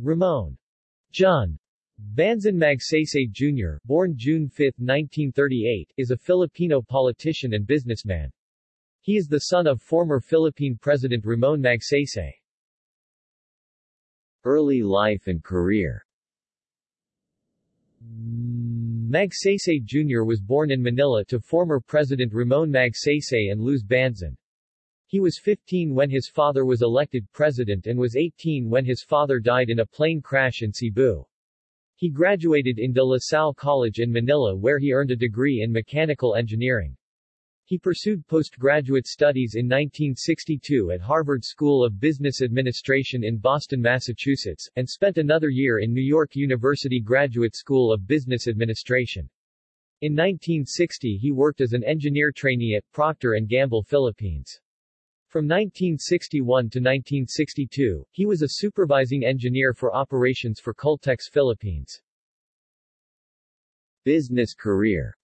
Ramon Jun Banzon Magsaysay Jr., born June 5, 1938, is a Filipino politician and businessman. He is the son of former Philippine President Ramon Magsaysay. Early life and career Magsaysay Jr. was born in Manila to former President Ramon Magsaysay and Luz Banzon. He was 15 when his father was elected president and was 18 when his father died in a plane crash in Cebu. He graduated in De La Salle College in Manila where he earned a degree in mechanical engineering. He pursued postgraduate studies in 1962 at Harvard School of Business Administration in Boston, Massachusetts, and spent another year in New York University Graduate School of Business Administration. In 1960 he worked as an engineer trainee at Procter & Gamble Philippines. From 1961 to 1962, he was a supervising engineer for operations for Caltex Philippines. Business career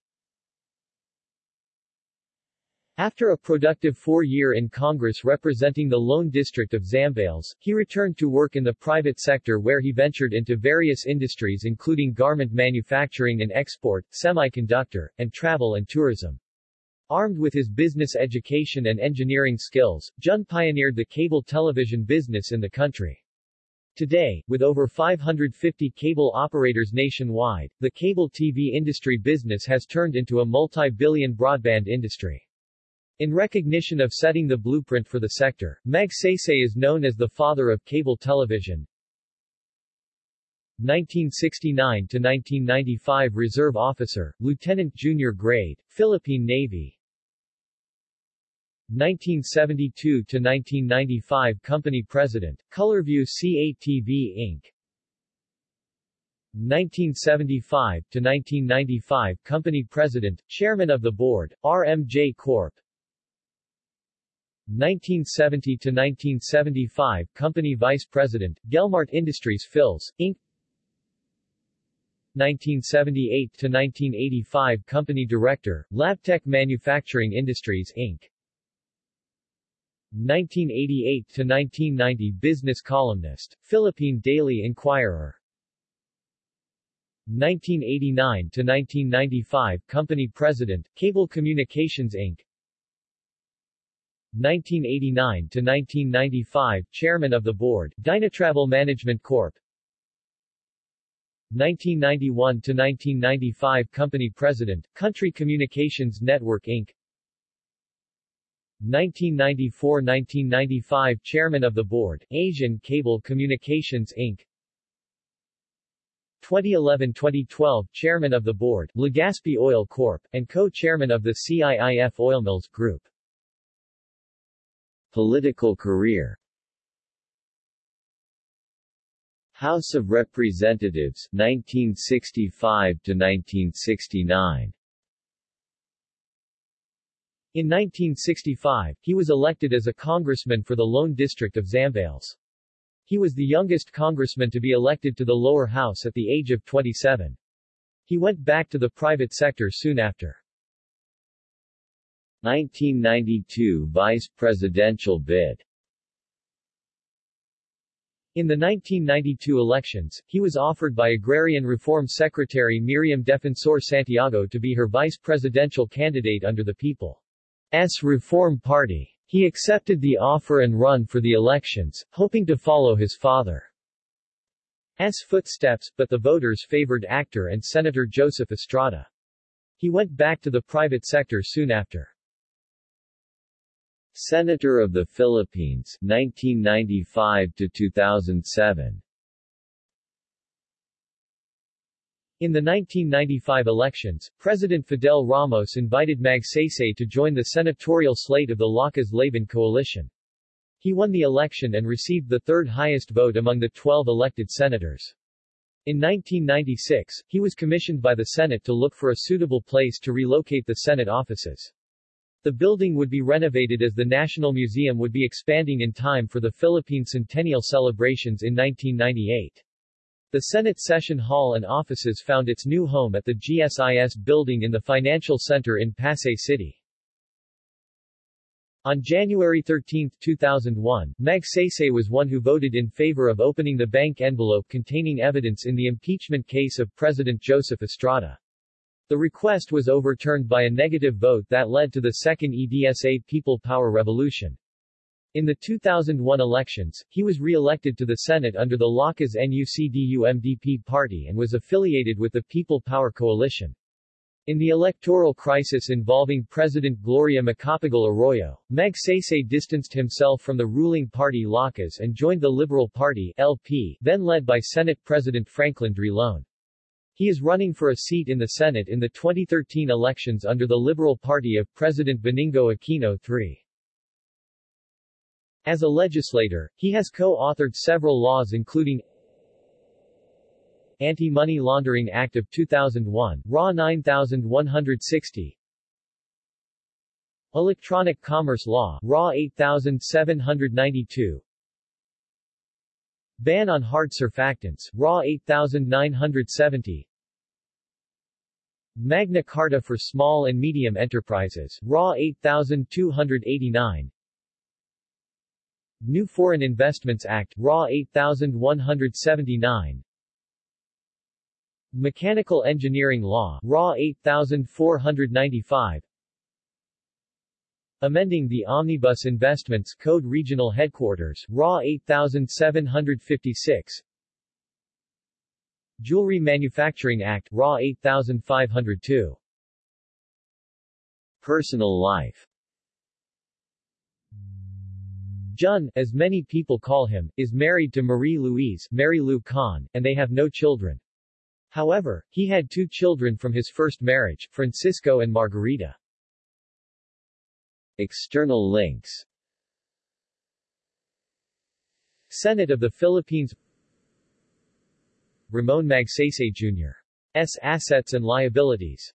after a productive four-year in Congress representing the Lone District of Zambales, he returned to work in the private sector where he ventured into various industries including garment manufacturing and export, semiconductor, and travel and tourism. Armed with his business education and engineering skills, Jun pioneered the cable television business in the country. Today, with over 550 cable operators nationwide, the cable TV industry business has turned into a multi-billion broadband industry. In recognition of setting the blueprint for the sector, Meg Magsaysay is known as the father of cable television. 1969 to 1995 Reserve Officer, Lieutenant Junior Grade, Philippine Navy 1972 to 1995 Company President, Colorview CATV Inc. 1975 to 1995 Company President, Chairman of the Board, RMJ Corp. 1970 to 1975 Company Vice President, Gelmart Industries Phils, Inc. 1978 to 1985 Company Director, Labtech Manufacturing Industries Inc. 1988 to 1990 Business columnist, Philippine Daily Inquirer 1989 to 1995 Company President, Cable Communications Inc. 1989 to 1995 Chairman of the Board, Dynatravel Management Corp. 1991 to 1995 Company President, Country Communications Network Inc. 1994-1995 Chairman of the Board, Asian Cable Communications Inc. 2011-2012 Chairman of the Board, Legazpi Oil Corp., and co-chairman of the CIIF Oil Mills Group. Political career House of Representatives 1965 to 1969 In 1965, he was elected as a congressman for the Lone District of Zambales. He was the youngest congressman to be elected to the lower house at the age of 27. He went back to the private sector soon after. 1992 vice presidential bid in the 1992 elections, he was offered by Agrarian Reform Secretary Miriam Defensor Santiago to be her vice presidential candidate under the People's Reform Party. He accepted the offer and run for the elections, hoping to follow his father's footsteps, but the voters favored actor and Senator Joseph Estrada. He went back to the private sector soon after. Senator of the Philippines 1995 to 2007 In the 1995 elections, President Fidel Ramos invited Magsaysay to join the senatorial slate of the Lakas-Laban coalition. He won the election and received the third highest vote among the 12 elected senators. In 1996, he was commissioned by the Senate to look for a suitable place to relocate the Senate offices. The building would be renovated as the National Museum would be expanding in time for the Philippine Centennial celebrations in 1998. The Senate Session Hall and offices found its new home at the GSIS building in the Financial Center in Pasay City. On January 13, 2001, Magsaysay was one who voted in favor of opening the bank envelope containing evidence in the impeachment case of President Joseph Estrada. The request was overturned by a negative vote that led to the Second EDSA People Power Revolution. In the 2001 elections, he was re-elected to the Senate under the Lakas NUCDU-MDP party and was affiliated with the People Power Coalition. In the electoral crisis involving President Gloria Macapagal Arroyo, Magsaysay distanced himself from the ruling party Lakas and joined the Liberal Party LP, then led by Senate President Franklin Drilon. He is running for a seat in the Senate in the 2013 elections under the Liberal Party of President Benigno Aquino III. As a legislator, he has co-authored several laws including Anti-Money Laundering Act of 2001, RA 9160 Electronic Commerce Law, RA 8792 Ban on Hard Surfactants, RA 8970 Magna Carta for Small and Medium Enterprises, RA 8289 New Foreign Investments Act, RA 8179 Mechanical Engineering Law, RA 8495 Amending the Omnibus Investments Code Regional Headquarters, RA 8756 Jewelry Manufacturing Act, RA 8502 Personal life Jun, as many people call him, is married to Marie-Louise Mary Lou Khan, and they have no children. However, he had two children from his first marriage, Francisco and Margarita. External links Senate of the Philippines Ramon Magsaysay Jr. S. Assets and Liabilities